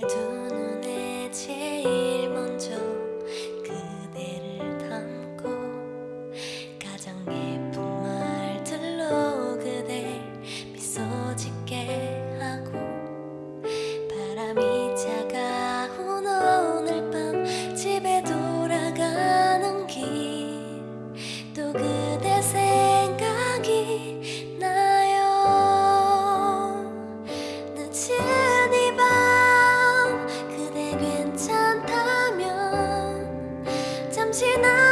내 잠시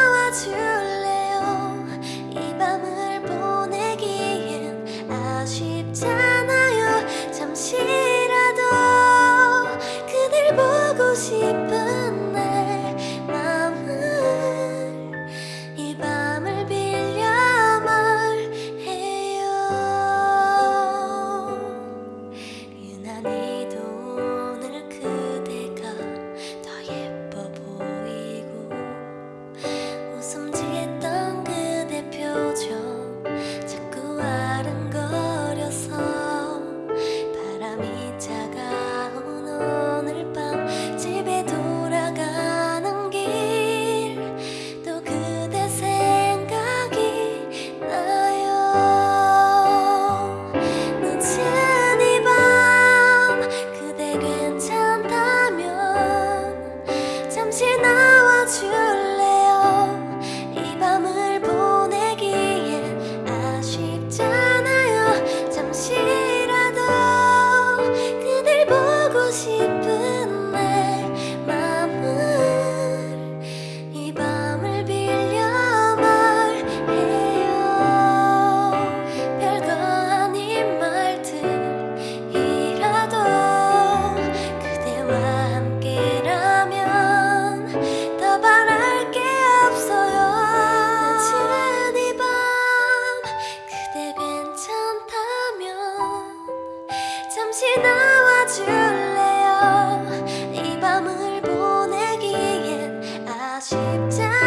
잠시 나와줄래요? 이 밤을 보내기엔 아쉽다